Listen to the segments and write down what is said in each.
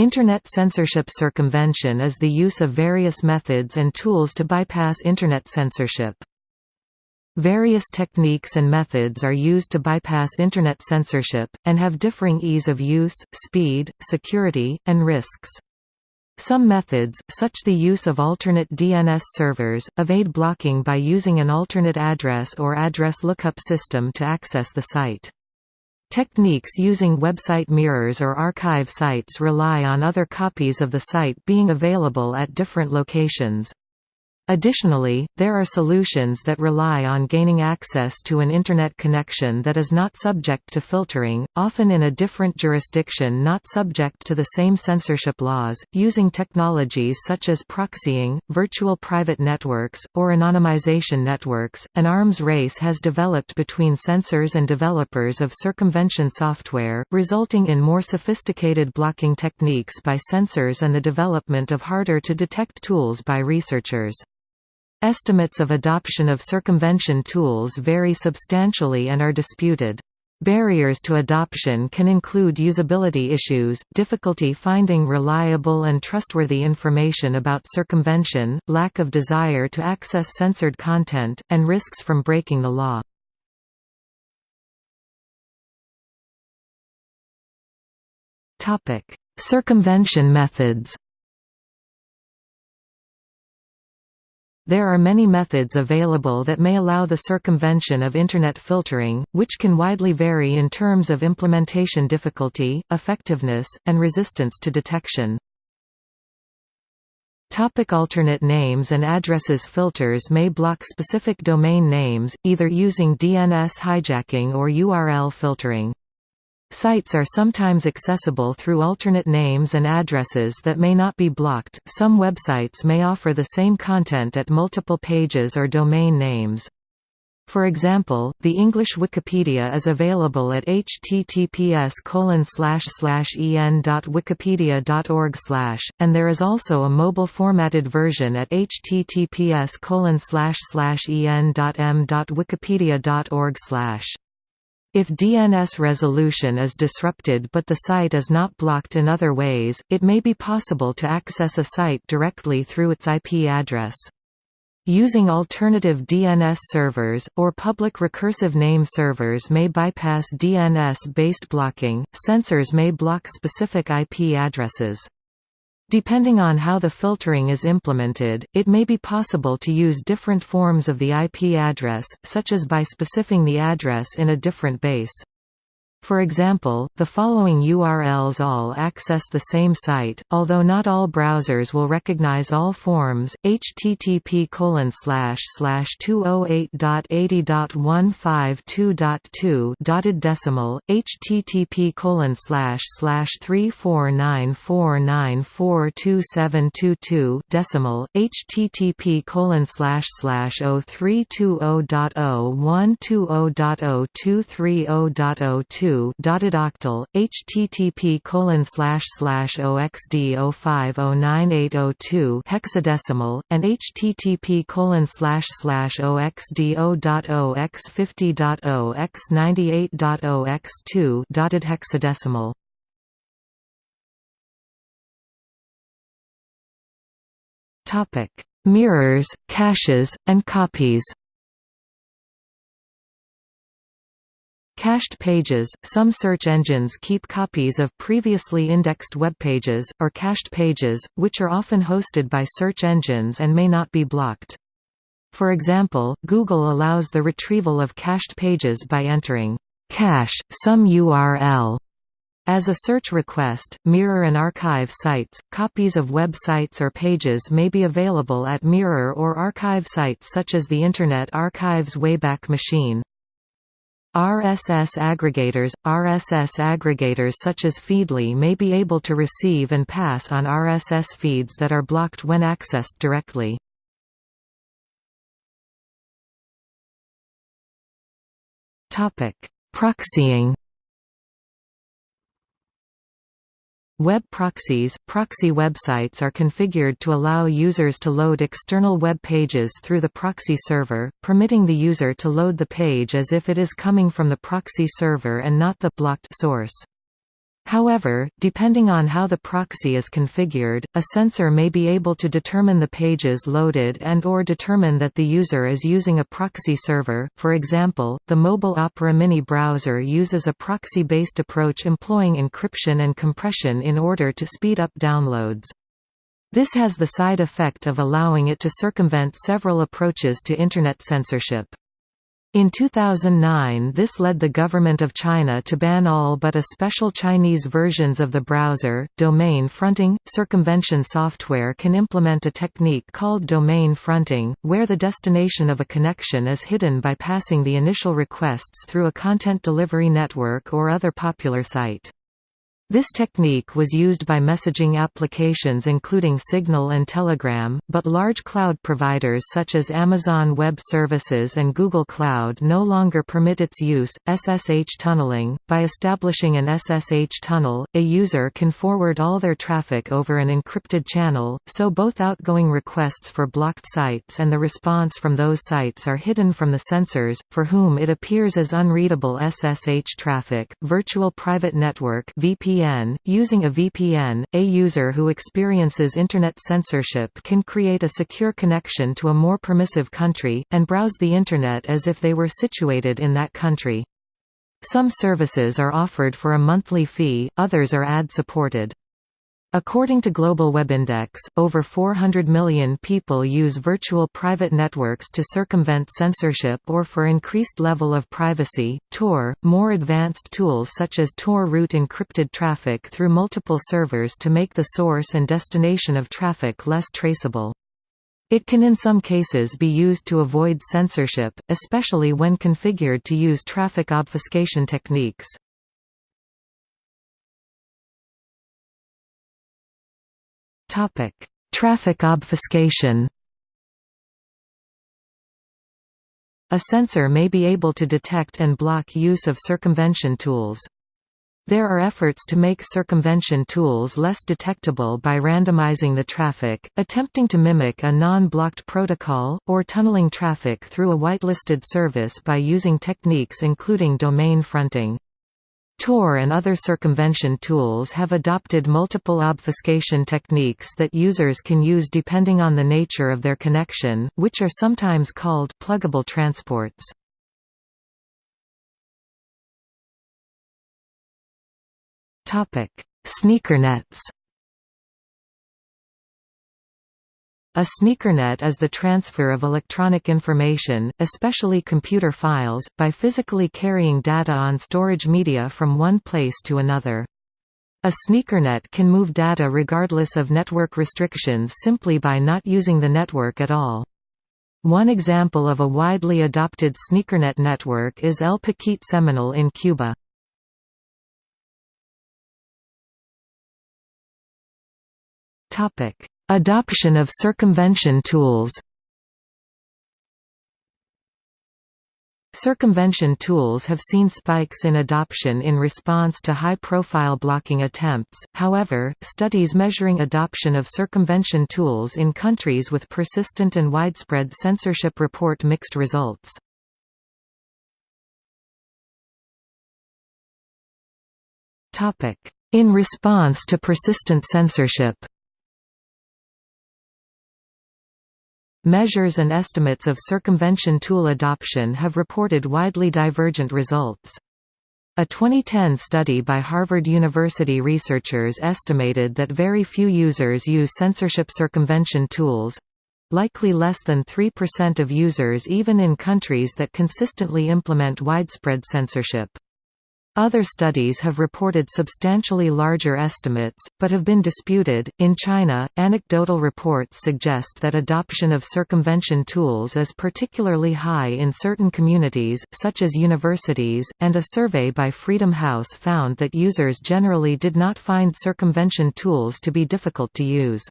Internet censorship circumvention is the use of various methods and tools to bypass Internet censorship. Various techniques and methods are used to bypass Internet censorship, and have differing ease of use, speed, security, and risks. Some methods, such the use of alternate DNS servers, evade blocking by using an alternate address or address lookup system to access the site. Techniques using website mirrors or archive sites rely on other copies of the site being available at different locations. Additionally, there are solutions that rely on gaining access to an Internet connection that is not subject to filtering, often in a different jurisdiction not subject to the same censorship laws, using technologies such as proxying, virtual private networks, or anonymization networks. An arms race has developed between censors and developers of circumvention software, resulting in more sophisticated blocking techniques by censors and the development of harder to detect tools by researchers. Estimates of adoption of circumvention tools vary substantially and are disputed. Barriers to adoption can include usability issues, difficulty finding reliable and trustworthy information about circumvention, lack of desire to access censored content, and risks from breaking the law. Circumvention methods There are many methods available that may allow the circumvention of Internet filtering, which can widely vary in terms of implementation difficulty, effectiveness, and resistance to detection. Topic alternate names and addresses Filters may block specific domain names, either using DNS hijacking or URL filtering. Sites are sometimes accessible through alternate names and addresses that may not be blocked. Some websites may offer the same content at multiple pages or domain names. For example, the English Wikipedia is available at https en.wikipedia.org and there is also a mobile formatted version at https en.m.wikipedia.org if DNS resolution is disrupted but the site is not blocked in other ways, it may be possible to access a site directly through its IP address. Using alternative DNS servers, or public recursive name servers may bypass DNS-based blocking, censors may block specific IP addresses. Depending on how the filtering is implemented, it may be possible to use different forms of the IP address, such as by specifying the address in a different base. For example, the following URLs all access the same site, although not all browsers will recognize all forms, http 208.80.152.2 dotted decimal, http slash 3494942722 decimal, http slash slash 0320.0120.0230.02 dotted octal http colon slash slash oxd 050980 hexadecimal and http colon slash slash oxd x 50o x 98o x 2 dotted hexadecimal Topic: Mirrors, caches, and copies. Cached pages – Some search engines keep copies of previously indexed web pages, or cached pages, which are often hosted by search engines and may not be blocked. For example, Google allows the retrieval of cached pages by entering cache some URL as a search request. Mirror and archive sites. Copies of websites or pages may be available at mirror or archive sites such as the Internet Archive's Wayback Machine. RSS aggregators – RSS aggregators such as Feedly may be able to receive and pass on RSS feeds that are blocked when accessed directly. Proxying Web proxies – Proxy websites are configured to allow users to load external web pages through the proxy server, permitting the user to load the page as if it is coming from the proxy server and not the blocked source. However, depending on how the proxy is configured, a censor may be able to determine the pages loaded and or determine that the user is using a proxy server. For example, the mobile Opera Mini browser uses a proxy-based approach employing encryption and compression in order to speed up downloads. This has the side effect of allowing it to circumvent several approaches to Internet censorship. In 2009 this led the government of China to ban all but a special Chinese versions of the browser. Domain fronting – Circumvention software can implement a technique called domain fronting, where the destination of a connection is hidden by passing the initial requests through a content delivery network or other popular site. This technique was used by messaging applications including Signal and Telegram, but large cloud providers such as Amazon Web Services and Google Cloud no longer permit its use. SSH tunneling By establishing an SSH tunnel, a user can forward all their traffic over an encrypted channel, so both outgoing requests for blocked sites and the response from those sites are hidden from the censors, for whom it appears as unreadable SSH traffic. Virtual Private Network (VPN) VPN. Using a VPN, a user who experiences Internet censorship can create a secure connection to a more permissive country, and browse the Internet as if they were situated in that country. Some services are offered for a monthly fee, others are ad-supported. According to Global Web Index, over 400 million people use virtual private networks to circumvent censorship or for increased level of privacy. Tor, more advanced tools such as Tor route encrypted traffic through multiple servers to make the source and destination of traffic less traceable. It can in some cases be used to avoid censorship, especially when configured to use traffic obfuscation techniques. Topic: Traffic obfuscation. A censor may be able to detect and block use of circumvention tools. There are efforts to make circumvention tools less detectable by randomizing the traffic, attempting to mimic a non-blocked protocol, or tunneling traffic through a whitelisted service by using techniques including domain fronting. Tor and other circumvention tools have adopted multiple obfuscation techniques that users can use depending on the nature of their connection, which are sometimes called pluggable transports. Sneakernets A sneakernet is the transfer of electronic information, especially computer files, by physically carrying data on storage media from one place to another. A sneakernet can move data regardless of network restrictions simply by not using the network at all. One example of a widely adopted sneakernet network is El Paquete Semanal in Cuba. Topic: Adoption of circumvention tools. Circumvention tools have seen spikes in adoption in response to high-profile blocking attempts, however, studies measuring adoption of circumvention tools in countries with persistent and widespread censorship report mixed results. In response to persistent censorship Measures and estimates of circumvention tool adoption have reported widely divergent results. A 2010 study by Harvard University researchers estimated that very few users use censorship circumvention tools—likely less than 3% of users even in countries that consistently implement widespread censorship. Other studies have reported substantially larger estimates, but have been disputed. In China, anecdotal reports suggest that adoption of circumvention tools is particularly high in certain communities, such as universities, and a survey by Freedom House found that users generally did not find circumvention tools to be difficult to use.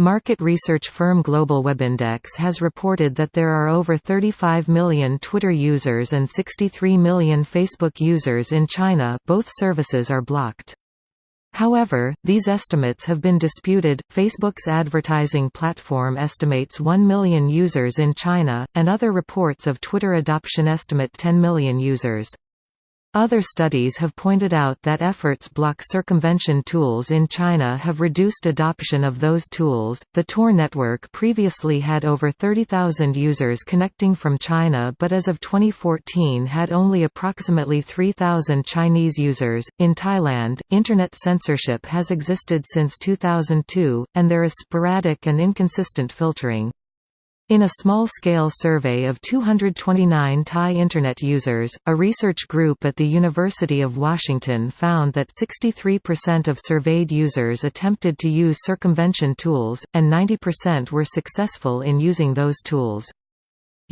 Market research firm Global Webindex has reported that there are over 35 million Twitter users and 63 million Facebook users in China both services are blocked. However, these estimates have been disputed. Facebook's advertising platform estimates 1 million users in China, and other reports of Twitter adoption estimate 10 million users. Other studies have pointed out that efforts block circumvention tools in China have reduced adoption of those tools. The Tor network previously had over 30,000 users connecting from China, but as of 2014 had only approximately 3,000 Chinese users. In Thailand, internet censorship has existed since 2002, and there is sporadic and inconsistent filtering. In a small-scale survey of 229 Thai Internet users, a research group at the University of Washington found that 63% of surveyed users attempted to use circumvention tools, and 90% were successful in using those tools.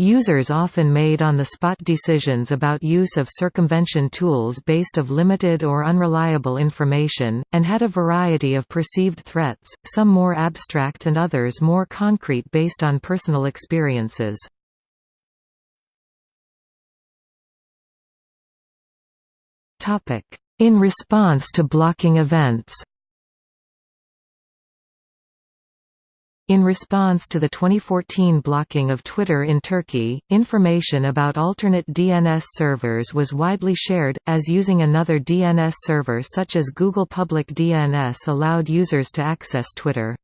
Users often made on-the-spot decisions about use of circumvention tools based of limited or unreliable information, and had a variety of perceived threats, some more abstract and others more concrete based on personal experiences. In response to blocking events In response to the 2014 blocking of Twitter in Turkey, information about alternate DNS servers was widely shared, as using another DNS server such as Google Public DNS allowed users to access Twitter.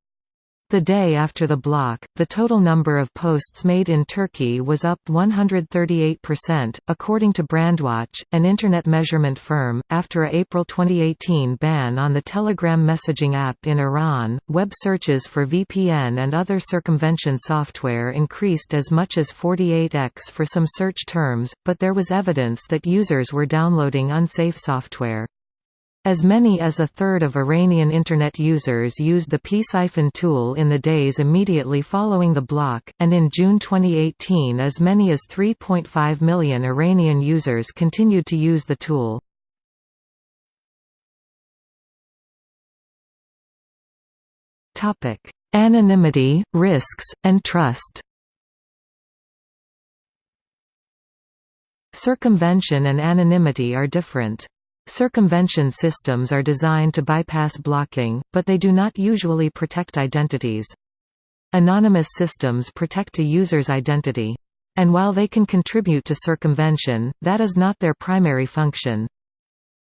The day after the block, the total number of posts made in Turkey was up 138%, according to Brandwatch, an internet measurement firm. After a April 2018 ban on the Telegram messaging app in Iran, web searches for VPN and other circumvention software increased as much as 48x for some search terms, but there was evidence that users were downloading unsafe software. As many as a third of Iranian Internet users used the psiphon tool in the days immediately following the block, and in June 2018 as many as 3.5 million Iranian users continued to use the tool. Anonymity, risks, and trust Circumvention and anonymity are different. Circumvention systems are designed to bypass blocking, but they do not usually protect identities. Anonymous systems protect a user's identity. And while they can contribute to circumvention, that is not their primary function.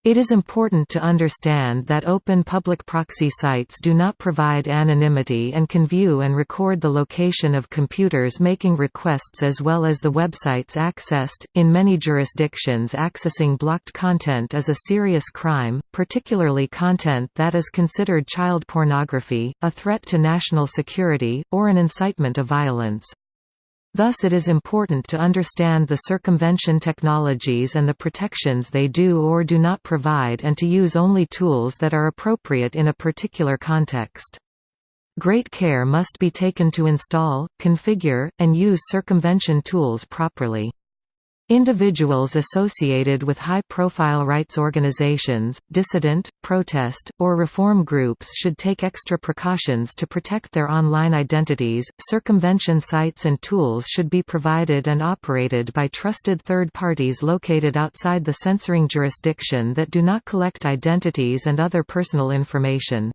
It is important to understand that open public proxy sites do not provide anonymity and can view and record the location of computers making requests as well as the websites accessed. In many jurisdictions, accessing blocked content is a serious crime, particularly content that is considered child pornography, a threat to national security, or an incitement of violence. Thus it is important to understand the circumvention technologies and the protections they do or do not provide and to use only tools that are appropriate in a particular context. Great care must be taken to install, configure, and use circumvention tools properly. Individuals associated with high-profile rights organizations, dissident, protest, or reform groups should take extra precautions to protect their online identities. Circumvention sites and tools should be provided and operated by trusted third parties located outside the censoring jurisdiction that do not collect identities and other personal information.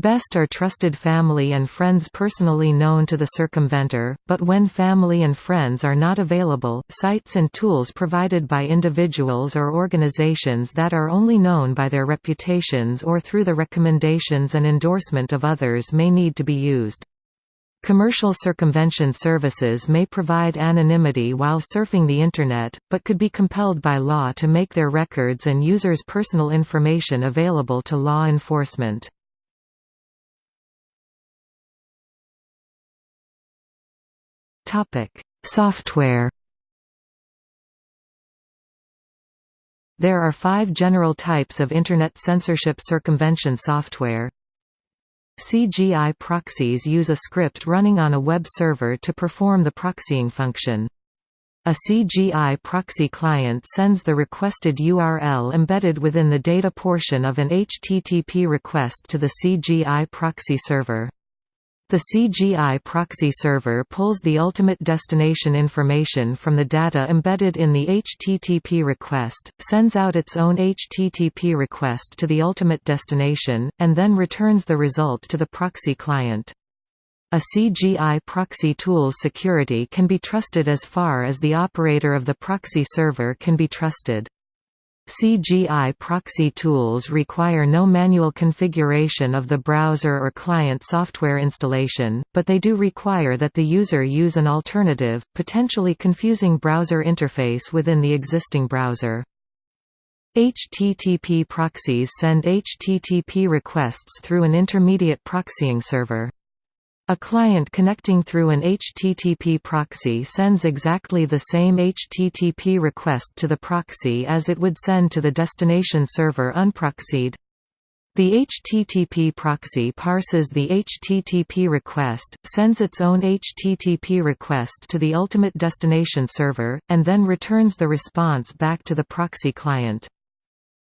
Best are trusted family and friends personally known to the circumventor, but when family and friends are not available, sites and tools provided by individuals or organizations that are only known by their reputations or through the recommendations and endorsement of others may need to be used. Commercial circumvention services may provide anonymity while surfing the Internet, but could be compelled by law to make their records and users' personal information available to law enforcement. Topic: Software. There are five general types of Internet censorship circumvention software. CGI proxies use a script running on a web server to perform the proxying function. A CGI proxy client sends the requested URL embedded within the data portion of an HTTP request to the CGI proxy server. The CGI proxy server pulls the ultimate destination information from the data embedded in the HTTP request, sends out its own HTTP request to the ultimate destination, and then returns the result to the proxy client. A CGI proxy tool's security can be trusted as far as the operator of the proxy server can be trusted. CGI proxy tools require no manual configuration of the browser or client software installation, but they do require that the user use an alternative, potentially confusing browser interface within the existing browser. HTTP proxies send HTTP requests through an intermediate proxying server. A client connecting through an HTTP proxy sends exactly the same HTTP request to the proxy as it would send to the destination server unproxied. The HTTP proxy parses the HTTP request, sends its own HTTP request to the ultimate destination server, and then returns the response back to the proxy client.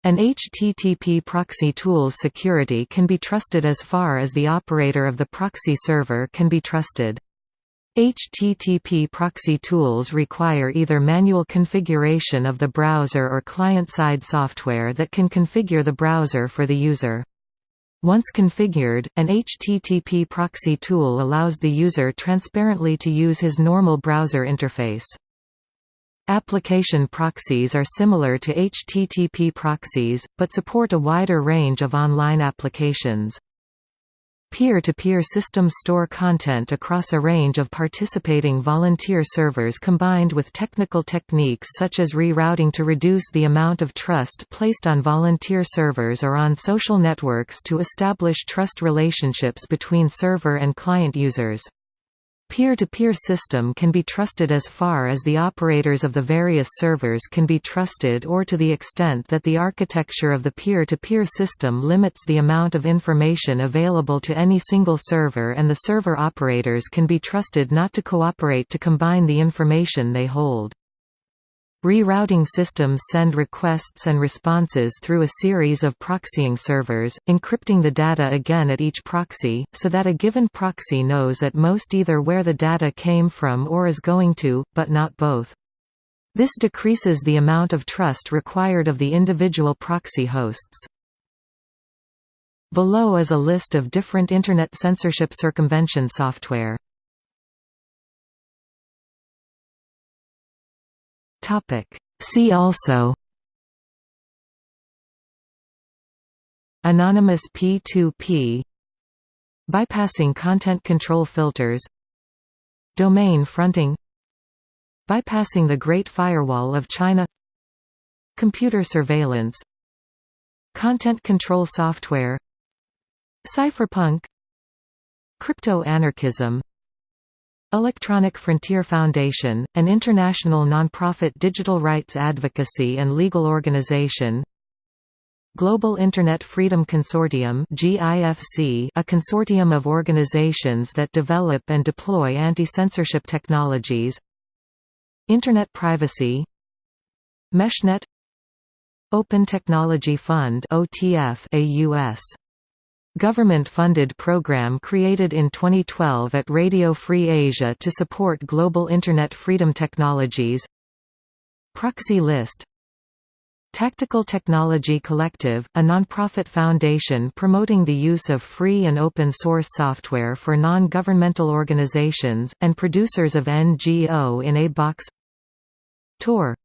An HTTP proxy tool's security can be trusted as far as the operator of the proxy server can be trusted. HTTP proxy tools require either manual configuration of the browser or client-side software that can configure the browser for the user. Once configured, an HTTP proxy tool allows the user transparently to use his normal browser interface. Application proxies are similar to HTTP proxies, but support a wider range of online applications. Peer-to-peer -peer systems store content across a range of participating volunteer servers combined with technical techniques such as rerouting to reduce the amount of trust placed on volunteer servers or on social networks to establish trust relationships between server and client users. Peer-to-peer -peer system can be trusted as far as the operators of the various servers can be trusted or to the extent that the architecture of the peer-to-peer -peer system limits the amount of information available to any single server and the server operators can be trusted not to cooperate to combine the information they hold. Rerouting systems send requests and responses through a series of proxying servers, encrypting the data again at each proxy, so that a given proxy knows at most either where the data came from or is going to, but not both. This decreases the amount of trust required of the individual proxy hosts. Below is a list of different Internet censorship circumvention software. See also Anonymous P2P Bypassing content control filters Domain fronting Bypassing the Great Firewall of China Computer surveillance Content control software Cypherpunk Crypto-anarchism Electronic Frontier Foundation, an international nonprofit digital rights advocacy and legal organization. Global Internet Freedom Consortium a consortium of organizations that develop and deploy anti-censorship technologies. Internet privacy. Meshnet. Open Technology Fund a US Government-funded program created in 2012 at Radio Free Asia to support global Internet freedom technologies. Proxy List Tactical Technology Collective, a nonprofit foundation promoting the use of free and open source software for non-governmental organizations, and producers of NGO in a box. Tor